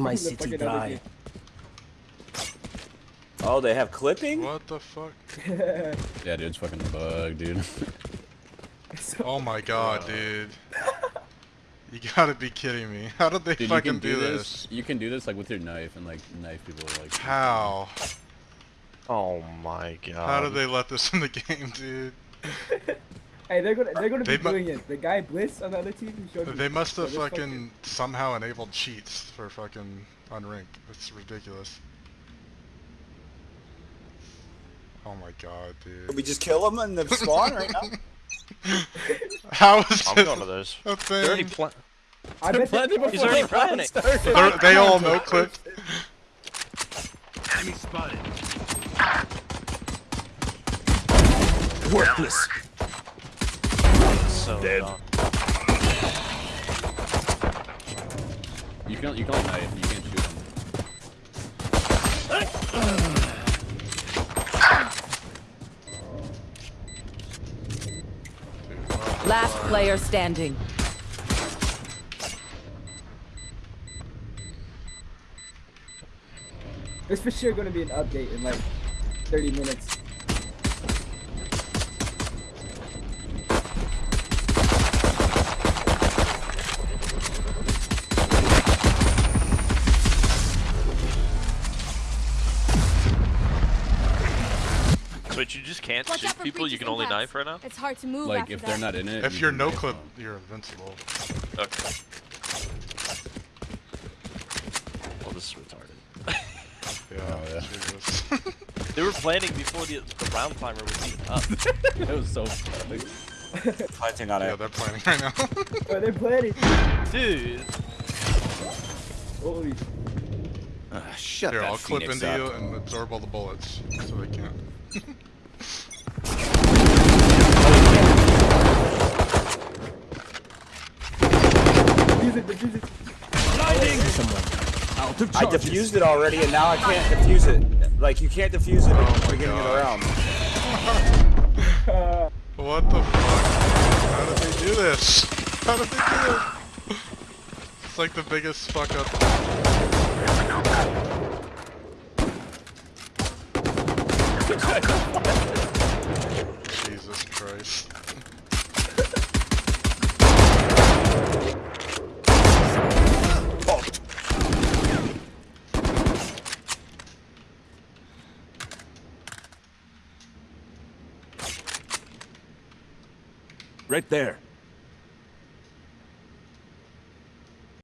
my city fucking dry. Oh, they have clipping? What the fuck? Yeah, dude, it's fucking bug, dude. So- Oh my god, dude. You gotta be kidding me. How did they Dude, you fucking can do, do this. You can do this like with your knife and like knife people like. How? Oh my god. How did they let this in the game, dude? Hey, they're gonna they're gonna be They mu- doing it. The guy Bliss on the other team who showed me. They must have Yeah, they're fucking somehow enabled cheats for fucking unranked. It's ridiculous. Oh my god, Did dude. we just kill them in the spawn right now? How is I'm this going to those. a They're already thing? pla- I bet they, He's already planning. They're, they all know clipped. Enemy spotted. Worthless. So Dead. dumb. You can you can like knife. You can't shoot them. Last player standing. There's for sure gonna be an update in like 30 minutes. So wait, you just can't Watch shoot people, you can only and knife right now? It's hard to move Like after if that. they're not in it. If you you're no clip, them. you're invincible. Okay. Well, this is retarded. Yeah, Oh, yeah. Jesus. They were planning before the, the round timer was even up. It was so funny. Planting on it. Yeah, they're planning right now. Oh, they're planning. Dude. Holy. Ah, shut Here, that I'll clip Phoenix into up. you and absorb all the bullets, so they can't. Defuse it, defuse Out of I defused it already and now I can't defuse it. Like, you can't defuse it Oh my beginning of the round. Uh, What the fuck? How did they do this? How did they do it? It's like the biggest fuck up. Right there.